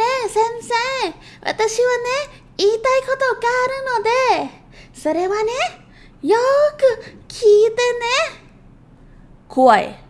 ね先生。私はね言いたいことがあるのでそれはねよーく聞いてね。怖い。